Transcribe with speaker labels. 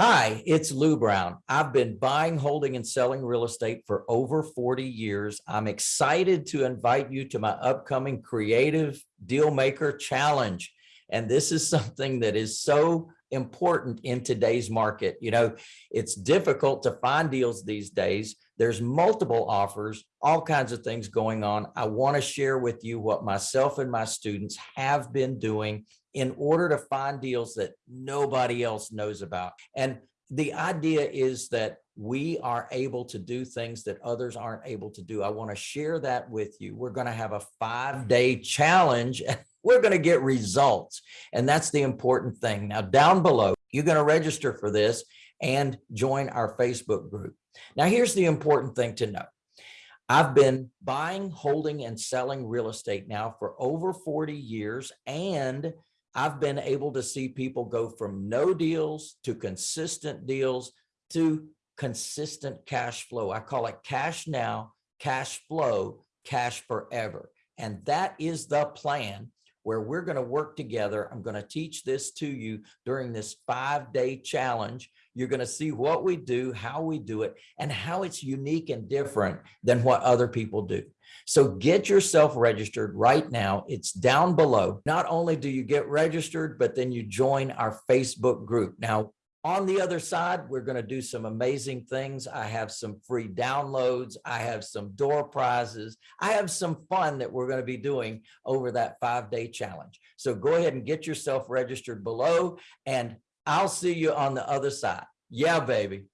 Speaker 1: Hi, it's Lou Brown. I've been buying, holding and selling real estate for over 40 years. I'm excited to invite you to my upcoming Creative Deal Maker Challenge. And this is something that is so important in today's market. You know, it's difficult to find deals these days. There's multiple offers, all kinds of things going on. I want to share with you what myself and my students have been doing in order to find deals that nobody else knows about. And the idea is that we are able to do things that others aren't able to do. I want to share that with you. We're going to have a five day challenge. We're going to get results. And that's the important thing. Now down below, you're going to register for this and join our Facebook group. Now, here's the important thing to know. I've been buying, holding, and selling real estate now for over 40 years, and I've been able to see people go from no deals to consistent deals to consistent cash flow. I call it cash now, cash flow, cash forever. And that is the plan where we're going to work together. I'm going to teach this to you during this five day challenge. You're going to see what we do, how we do it, and how it's unique and different than what other people do. So get yourself registered right now. It's down below. Not only do you get registered, but then you join our Facebook group. Now, on the other side, we're going to do some amazing things. I have some free downloads. I have some door prizes. I have some fun that we're going to be doing over that five day challenge. So go ahead and get yourself registered below and I'll see you on the other side. Yeah, baby.